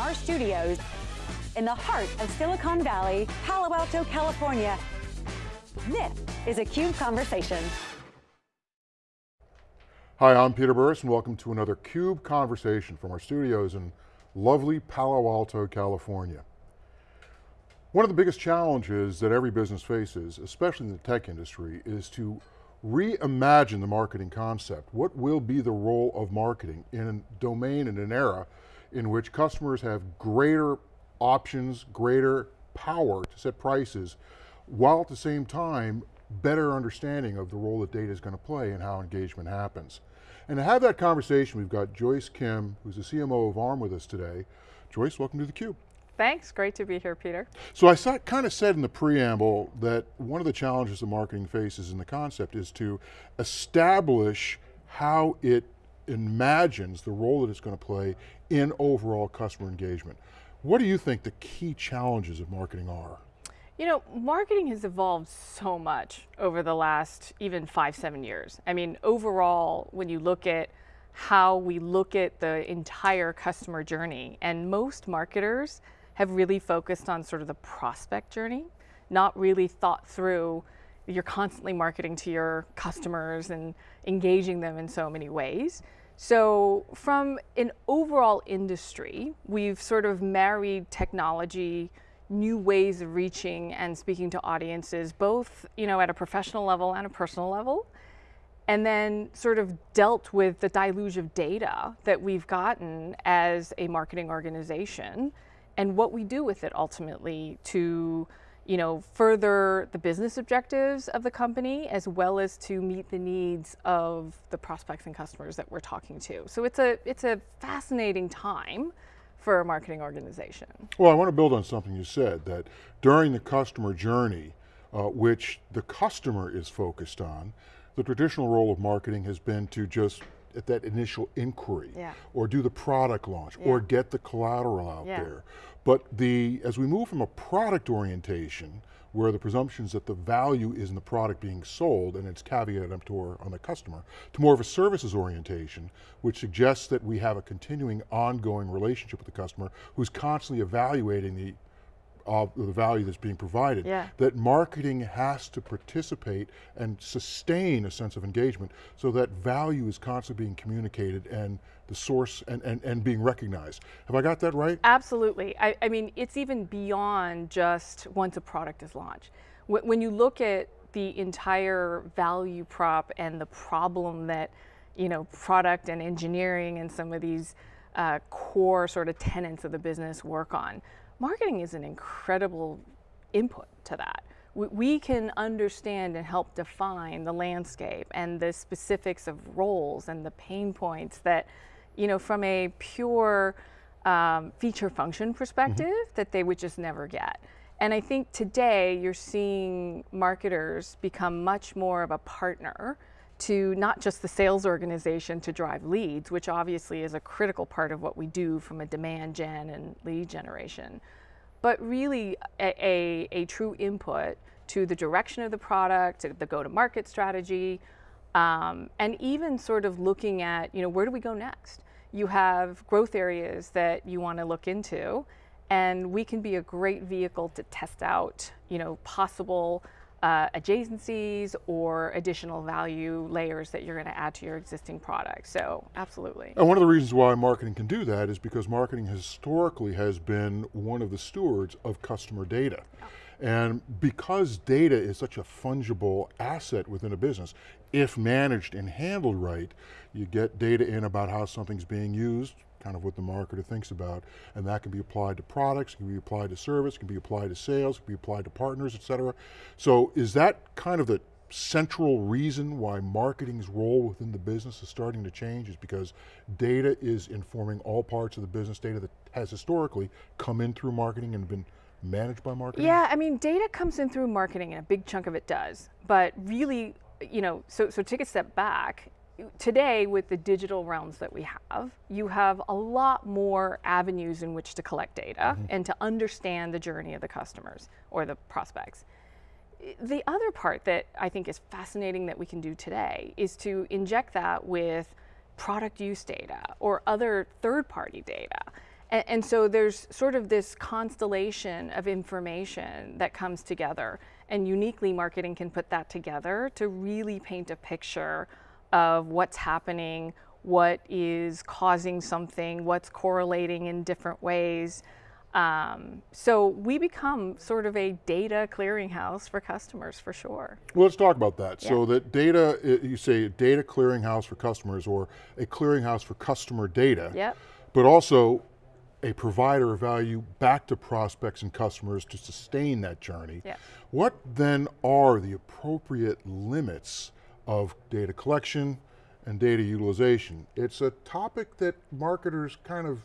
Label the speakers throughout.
Speaker 1: our studios in the heart of Silicon Valley, Palo Alto, California. This is a CUBE Conversation.
Speaker 2: Hi, I'm Peter Burris and welcome to another CUBE Conversation from our studios in lovely Palo Alto, California. One of the biggest challenges that every business faces, especially in the tech industry, is to reimagine the marketing concept. What will be the role of marketing in a domain in an era in which customers have greater options, greater power to set prices, while at the same time, better understanding of the role that data is going to play and how engagement happens. And to have that conversation, we've got Joyce Kim, who's the CMO of ARM with us today. Joyce, welcome to theCUBE.
Speaker 3: Thanks, great to be here, Peter.
Speaker 2: So I saw, kind of said in the preamble that one of the challenges the marketing faces in the concept is to establish how it imagines the role that it's going to play in overall customer engagement. What do you think the key challenges of marketing are?
Speaker 3: You know, marketing has evolved so much over the last even five, seven years. I mean, overall, when you look at how we look at the entire customer journey, and most marketers have really focused on sort of the prospect journey, not really thought through you're constantly marketing to your customers and engaging them in so many ways. So from an overall industry, we've sort of married technology, new ways of reaching and speaking to audiences, both you know, at a professional level and a personal level, and then sort of dealt with the deluge of data that we've gotten as a marketing organization and what we do with it ultimately to you know, further the business objectives of the company as well as to meet the needs of the prospects and customers that we're talking to. So it's a, it's a fascinating time for a marketing organization.
Speaker 2: Well, I want to build on something you said, that during the customer journey, uh, which the customer is focused on, the traditional role of marketing has been to just at that initial inquiry,
Speaker 3: yeah.
Speaker 2: or do the product launch, yeah. or get the collateral out yeah. there. But the, as we move from a product orientation, where the presumption is that the value is in the product being sold and it's caveat emptor on the customer, to more of a services orientation, which suggests that we have a continuing ongoing relationship with the customer who's constantly evaluating the of the value that's being provided,
Speaker 3: yeah.
Speaker 2: that marketing has to participate and sustain a sense of engagement so that value is constantly being communicated and the source and, and, and being recognized. Have I got that right?
Speaker 3: Absolutely. I, I mean, it's even beyond just once a product is launched. When you look at the entire value prop and the problem that you know, product and engineering and some of these uh, core sort of tenets of the business work on marketing is an incredible input to that. We, we can understand and help define the landscape and the specifics of roles and the pain points that, you know, from a pure um, feature function perspective mm -hmm. that they would just never get. And I think today you're seeing marketers become much more of a partner to not just the sales organization to drive leads, which obviously is a critical part of what we do from a demand gen and lead generation, but really a, a, a true input to the direction of the product, the go-to-market strategy, um, and even sort of looking at, you know, where do we go next? You have growth areas that you want to look into, and we can be a great vehicle to test out, you know, possible uh, adjacencies or additional value layers that you're going to add to your existing product. So absolutely.
Speaker 2: And one of the reasons why marketing can do that is because marketing historically has been one of the stewards of customer data. Yeah. And because data is such a fungible asset within a business, if managed and handled right, you get data in about how something's being used, kind of what the marketer thinks about, and that can be applied to products, can be applied to service, can be applied to sales, can be applied to partners, et cetera. So is that kind of the central reason why marketing's role within the business is starting to change is because data is informing all parts of the business, data that has historically come in through marketing and been managed by marketing?
Speaker 3: Yeah, I mean, data comes in through marketing and a big chunk of it does, but really, you know, so, so take a step back today with the digital realms that we have, you have a lot more avenues in which to collect data mm -hmm. and to understand the journey of the customers or the prospects. The other part that I think is fascinating that we can do today is to inject that with product use data or other third party data And, and, so there's sort of this constellation of information that comes together. And uniquely, marketing can put that together to really paint a picture of what's happening, what is causing something, what's correlating in different ways. Um, so we become sort of a data clearinghouse for customers for sure.
Speaker 2: Well, let's talk about that. Yeah. So that data, you say data clearinghouse for customers or a clearinghouse for customer data,
Speaker 3: yep.
Speaker 2: but also a provider of value back to prospects and customers to sustain that journey.
Speaker 3: Yes.
Speaker 2: What then are the appropriate limits of data collection and data utilization? It's a topic that marketers kind of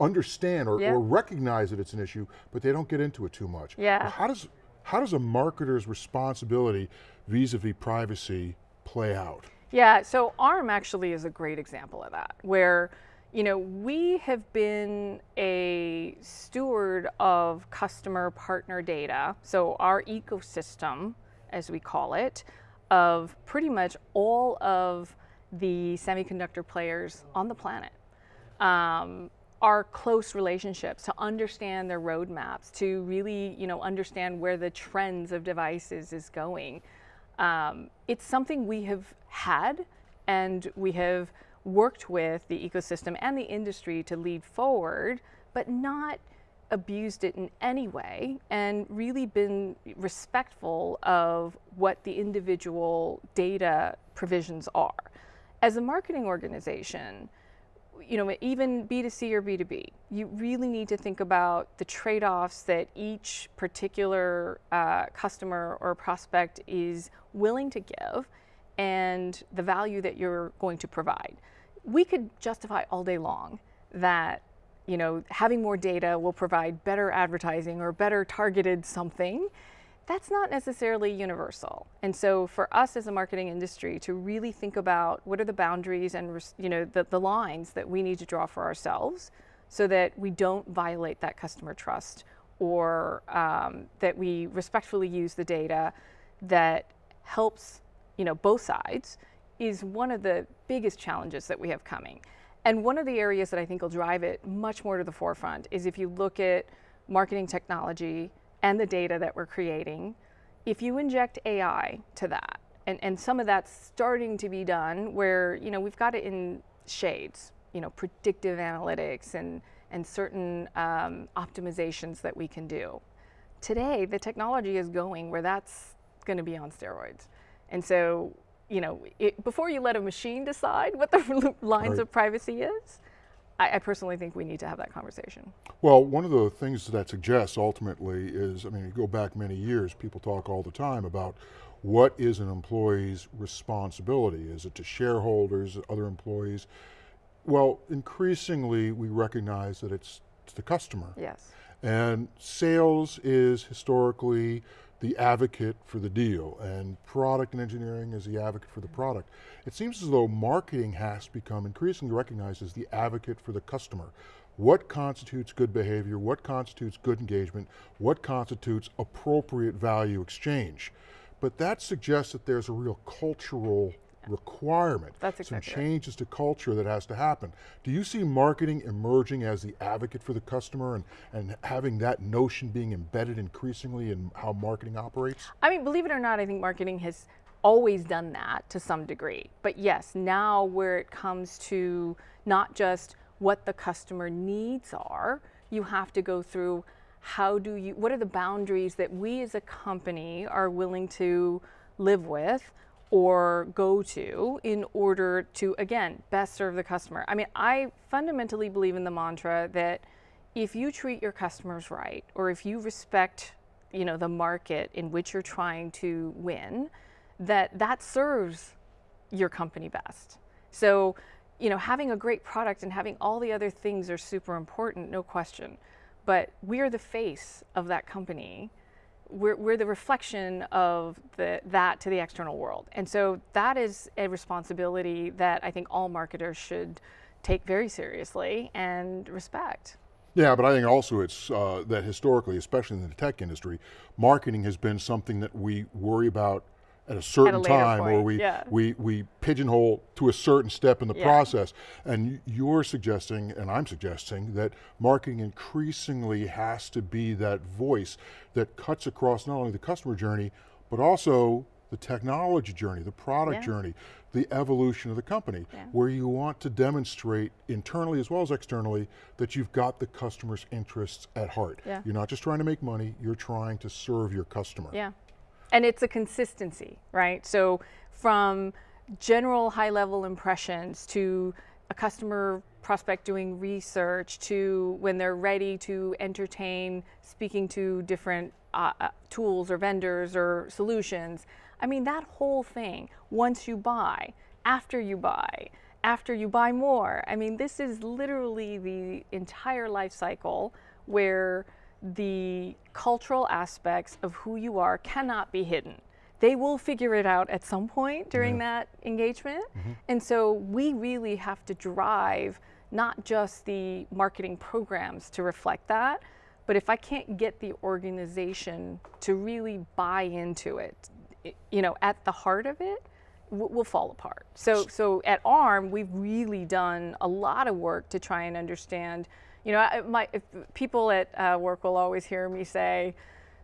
Speaker 2: understand or, or, recognize that it's an issue, but they don't get into it too much.
Speaker 3: Yeah.
Speaker 2: How does, how does a marketer's responsibility vis-a-vis -vis privacy play out?
Speaker 3: Yeah, so ARM actually is a great example of that, where you know, we have been a steward of customer partner data, so our ecosystem, as we call it, of pretty much all of the semiconductor players on the planet. Um, our close relationships to understand their roadmaps, to really, you know, understand where the trends of devices is going. Um, it's something we have had and we have worked with the ecosystem and the industry to lead forward, but not abused it in any way and really been respectful of what the individual data provisions are. As a marketing organization, you know, even B2C or B2B, you really need to think about the trade-offs that each particular uh, customer or prospect is willing to give and the value that you're going to provide. We could justify all day long that you know, having more data will provide better advertising or better targeted something. That's not necessarily universal. And so for us as a marketing industry to really think about what are the boundaries and you know, the, the lines that we need to draw for ourselves so that we don't violate that customer trust or um, that we respectfully use the data that helps you know, both sides is one of the biggest challenges that we have coming. And one of the areas that I think will drive it much more to the forefront is if you look at marketing technology and the data that we're creating, if you inject AI to that, and, and some of that's starting to be done where, you know, we've got it in shades, you know, predictive analytics and, and certain um, optimizations that we can do. Today, the technology is going where that's going to be on steroids. And so, you know, it, before you let a machine decide what the lines right. of privacy is, I, I, personally think we need to have that conversation.
Speaker 2: Well, one of the things that suggests ultimately is, I mean, you go back many years, people talk all the time about what is an employee's responsibility? Is it to shareholders, other employees? Well, increasingly we recognize that it's to the customer.
Speaker 3: Yes.
Speaker 2: And sales is historically the advocate for the deal and product and engineering is the advocate for the mm-hmm. product. It seems as though marketing has become increasingly recognized as the advocate for the customer. What constitutes good behavior, what constitutes good engagement, what constitutes appropriate value exchange. But that suggests that there's a real cultural requirement.
Speaker 3: That's exactly
Speaker 2: Some changes right. to culture that has to happen. Do you see marketing emerging as the advocate for the customer and, and having that notion being embedded increasingly in how marketing operates?
Speaker 3: I mean, believe it or not, I think marketing has always done that to some degree. But yes, now where it comes to not just what the customer needs are, you have to go through how do you, what are the boundaries that we as a company are willing to live with or go to in order to, again, best serve the customer. I mean, I fundamentally believe in the mantra that if you treat your customers right, or if you respect, you know, the market in which you're trying to win, that that serves your company best. So, you know, having a great product and having all the other things are super important, no question. But we are the face of that company we're, we're the reflection of the, that to the external world. And so that is a responsibility that I think all marketers should take very seriously and respect.
Speaker 2: Yeah, but I think also it's uh, that historically, especially in the tech industry, marketing has been something that we worry about at a certain
Speaker 3: later
Speaker 2: time or we,
Speaker 3: yeah.
Speaker 2: we, we pigeonhole to a certain step in the
Speaker 3: Yeah.
Speaker 2: process. And you're suggesting, and I'm suggesting, that marketing increasingly has to be that voice that cuts across not only the customer journey, but also the technology journey, the product
Speaker 3: Yeah.
Speaker 2: journey, the evolution of the company,
Speaker 3: Yeah.
Speaker 2: where you want to demonstrate internally as well as externally that you've got the customer's interests at heart.
Speaker 3: Yeah.
Speaker 2: You're not just trying to make money, you're trying to serve your customer.
Speaker 3: Yeah. And it's a consistency, right? So from general high level impressions to a customer prospect doing research to when they're ready to entertain speaking to different uh, uh, tools or vendors or solutions. I mean, that whole thing, once you buy, after you buy, after you buy more. I mean, this is literally the entire life cycle where the cultural aspects of who you are cannot be hidden. They will figure it out at some point during that engagement. Mm-hmm. And so we really have to drive not just the marketing programs to reflect that, but if I can't get the organization to really buy into it, you know, at the heart of it, will fall apart. So, so at ARM, we've really done a lot of work to try and understand. You know, my if people at uh, work will always hear me say,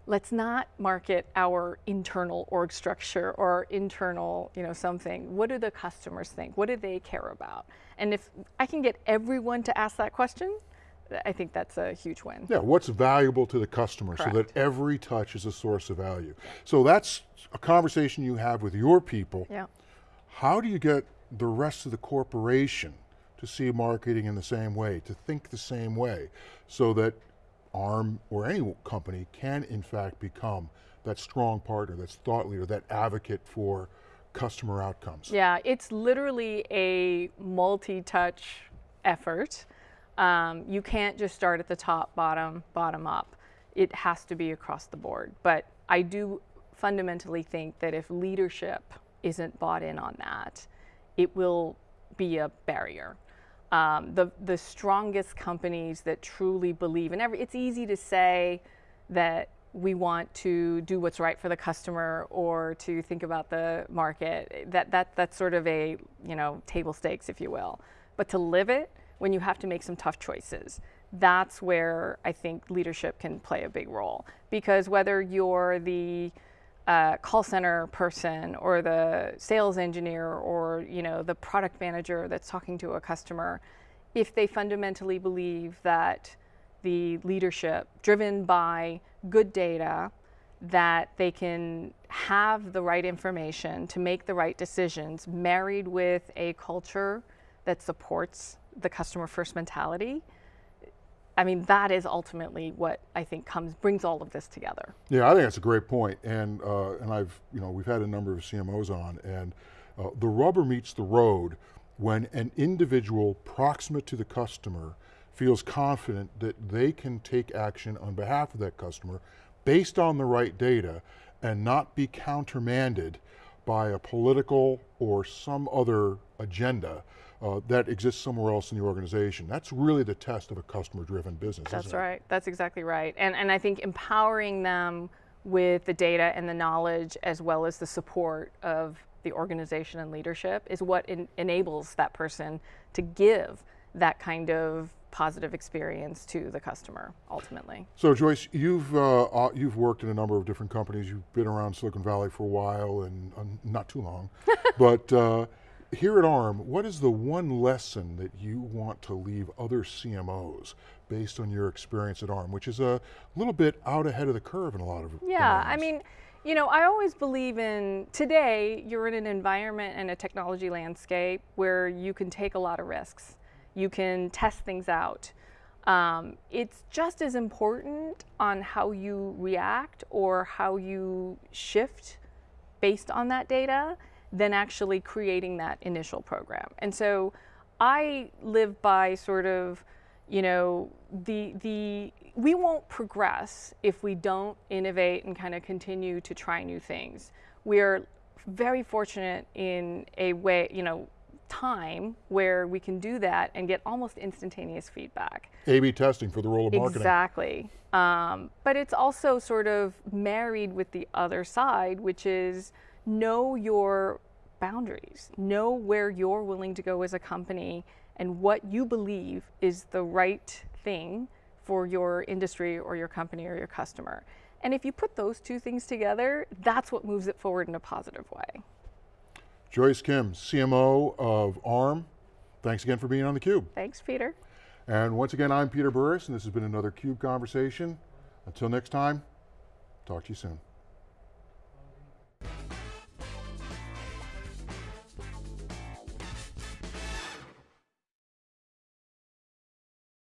Speaker 3: "Let's not market our internal org structure or internal, you know, something. What do the customers think? What do they care about?" And if I can get everyone to ask that question, I think that's a huge win.
Speaker 2: Yeah, what's valuable to the customer so that every touch is a source of value. So that's a conversation you have with your people.
Speaker 3: Yeah.
Speaker 2: How do you get the rest of the corporation to see marketing in the same way, to think the same way, so that ARM or any company can in fact become that strong partner, that thought leader, that advocate for customer outcomes?
Speaker 3: Yeah, it's literally a multi-touch effort. Um, you can't just start at the top, bottom, bottom up. It has to be across the board. But I do fundamentally think that if leadership isn't bought in on that, it will be a barrier. Um, the the strongest companies that truly believe, and every, it's easy to say that we want to do what's right for the customer or to think about the market. That that that's sort of a you know table stakes, if you will. But to live it, when you have to make some tough choices, that's where I think leadership can play a big role. Because whether you're the uh, call center person or the sales engineer or you know the product manager that's talking to a customer if they fundamentally believe that the leadership driven by good data that they can have the right information to make the right decisions married with a culture that supports the customer first mentality I mean, that is ultimately what I think comes brings all of this together.
Speaker 2: Yeah, I think that's a great point, and uh, and I've you know we've had a number of CMOs on, and uh, the rubber meets the road when an individual proximate to the customer feels confident that they can take action on behalf of that customer based on the right data and not be countermanded by a political or some other agenda uh, that exists somewhere else in the organization. That's really the test of a customer-driven business.
Speaker 3: That's
Speaker 2: isn't it?
Speaker 3: right. That's exactly right. And and I think empowering them with the data and the knowledge as well as the support of the organization and leadership is what en- enables that person to give that kind of positive experience to the customer ultimately.
Speaker 2: So Joyce, you've uh, uh, you've worked in a number of different companies. You've been around Silicon Valley for a while and uh, not too long, but uh, here at ARM, what is the one lesson that you want to leave other CMOs based on your experience at ARM, which is a little bit out ahead of the curve in a lot of
Speaker 3: Yeah, I mean, you know, I always believe in today you're in an environment and a technology landscape where you can take a lot of risks. You can test things out. Um, it's just as important on how you react or how you shift based on that data than actually creating that initial program. And so I live by sort of, you know, the the we won't progress if we don't innovate and kind of continue to try new things. We're very fortunate in a way, you know, time where we can do that and get almost instantaneous feedback.
Speaker 2: A/B testing for the role of marketing.
Speaker 3: Exactly. Um, but it's also sort of married with the other side, which is know your boundaries, know where you're willing to go as a company and what you believe is the right thing for your industry or your company or your customer. And if you put those two things together, that's what moves it forward in a positive way.
Speaker 2: Joyce Kim, CMO of ARM, thanks again for being on theCUBE.
Speaker 3: Thanks, Peter.
Speaker 2: And once again, I'm Peter Burris, and this has been another CUBE Conversation. Until next time, talk to you soon.